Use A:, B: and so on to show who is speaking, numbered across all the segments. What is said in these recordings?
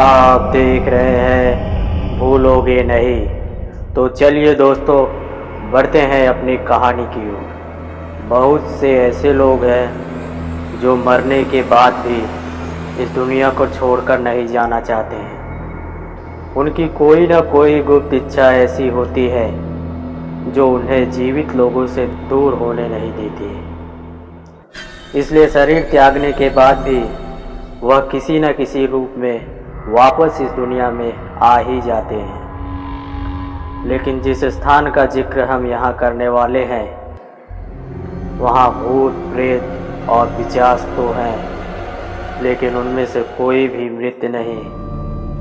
A: आप देख रहे हैं, भूलोगे नहीं। तो चलिए दोस्तों, बढ़ते हैं अपनी कहानी की ओर। बहुत से ऐसे लोग हैं जो मरने के बाद भी इस दुनिया को छोड़कर नहीं जाना चाहते हैं। उनकी कोई ना कोई गुप्त इच्छा ऐसी होती है, जो उन्हें जीवित लोगों से दूर होने नहीं देती इसलिए शरीर त्यागने के बाद भी वह किसी न किसी रूप में वापस इस दुनिया में आ ही जाते हैं। लेकिन जिस स्थान का ज़िक्र हम यहाँ करने वाले हैं, वहाँ भूत, प्रेत और पिचास तो हैं, लेकिन उनमें से कोई भी मृत नहीं,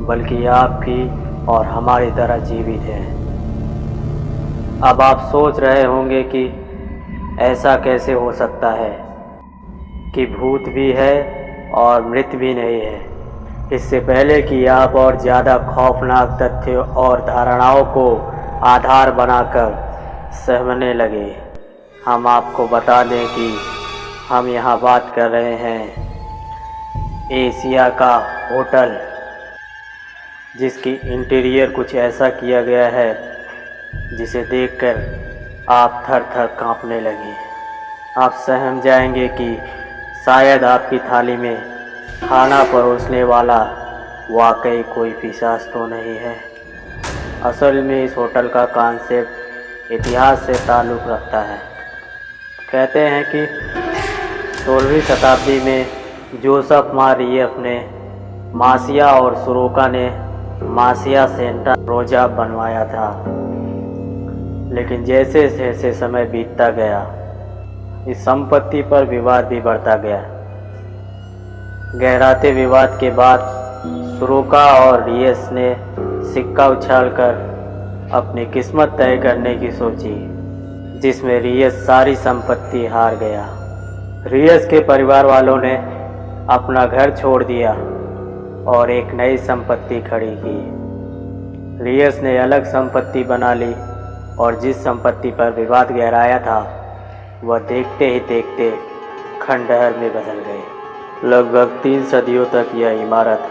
A: बल्कि आप भी और हमारी तरह जीवित हैं। अब आप सोच रहे होंगे कि ऐसा कैसे हो सकता है कि भूत भी है और मृत भी नहीं है। इससे पहले कि आप और ज़्यादा खौफनाक तथ्य और धारणाओं को आधार बनाकर सहमने लगे। हम आपको बता दें कि हम यहाँ बात कर रहे हैं एशिया का होटल, जिसकी इंटीरियर कुछ ऐसा किया गया है, जिसे देखकर आप थर थर काँपने लगे। आप सहम जाएँगे कि शायद आपकी थाली में खाना परोसने वाला वाकई कोई पिशाच तो नहीं है। असल में इस होटल का कॉन्सेप्ट इतिहास से ताल्लुक़ रखता है। कहते हैं कि सोलहवीं शताब्दी में जोसफ मारियफ ने मासिया और सुरोका ने मासिया सेंटा रोजा बनवाया था। लेकिन जैसे जैसे समय बीतता गया, इस संपत्ति पर विवाद भी बढ़ता गया। गहराते विवाद के बाद सुरोका और रियस ने सिक्का उछालकर अपनी किस्मत तय करने की सोची, जिसमें रियस सारी संपत्ति हार गया। रियस के परिवार वालों ने अपना घर छोड़ दिया और एक नई संपत्ति खड़ी की। रियस ने अलग संपत्ति बना ली और जिस संपत्ति पर विवाद गहराया था, वह देखते ही देखते खंडहर में बदल गए। लगभग तीन सदियों तक यह इमारत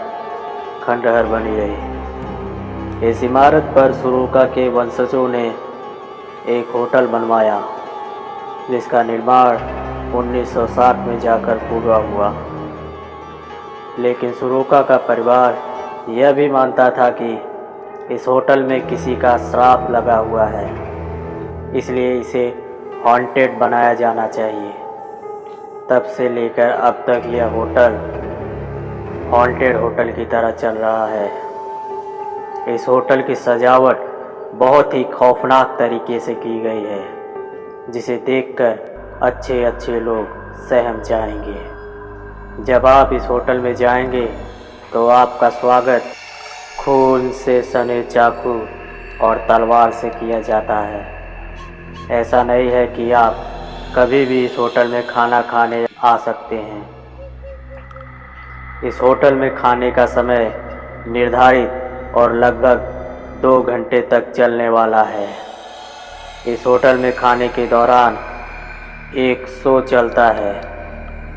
A: खंडहर बनी रही। इस इमारत पर सुरुका के वंशजों ने एक होटल बनवाया, जिसका निर्माण 1960 में जाकर पूरा हुआ। लेकिन सुरोका का परिवार यह भी मानता था कि इस होटल में किसी का श्राप लगा हुआ है, इसलिए इसे हॉन्टेड बनाया जाना चाहिए। तब से लेकर अब तक यह होटल हॉन्टेड होटल की तरह चल रहा है। इस होटल की सजावट बहुत ही खौफनाक तरीके से की गई है, जिसे देखकर अच्छे अच्छे लोग सहम जाएँगे। जब आप इस होटल में जाएँगे तो आपका स्वागत खून से सने चाकू और तलवार से किया जाता है। ऐसा नहीं है कि आप कभी भी इस होटल में खाना खाने आ सकते हैं। इस होटल में खाने का समय निर्धारित और लगभग दो घंटे तक चलने वाला है। इस होटल में खाने के दौरान एक शो चलता है,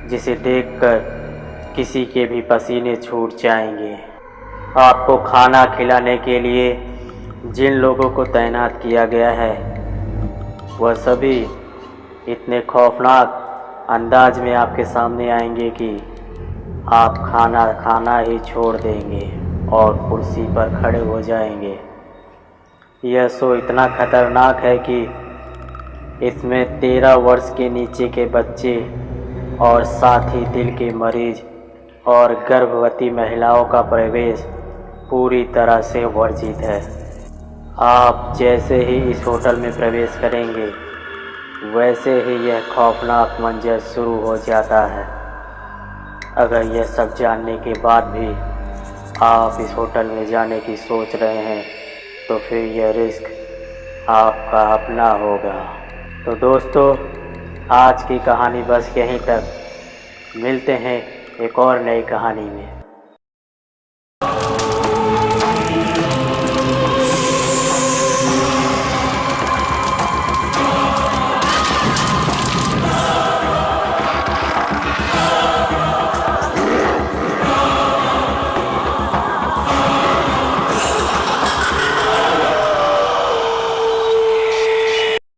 A: जिसे देखकर किसी के भी पसीने छूट जाएँगे। आपको खाना खिलाने के लिए जिन लोगों को तैनात किया गया है, वह सभी इतने खौफनाक अंदाज में आपके सामने आएँगे कि आप खाना खाना ही छोड़ देंगे और कुर्सी पर खड़े हो जाएँगे। यह शो इतना खतरनाक है कि इसमें तेरह वर्ष के नीचे के बच्चे और साथ ही दिल के मरीज़ और गर्भवती महिलाओं का प्रवेश पूरी तरह से वर्जित है। आप जैसे ही इस होटल में प्रवेश करेंगे वैसे ही यह खौफनाक मंजर शुरू हो जाता है। अगर यह सब जानने के बाद भी आप इस होटल में जाने की सोच रहे हैं तो फिर यह रिस्क आपका अपना होगा। तो दोस्तों, आज की कहानी बस यहीं तक। मिलते हैं एक और नई कहानी में।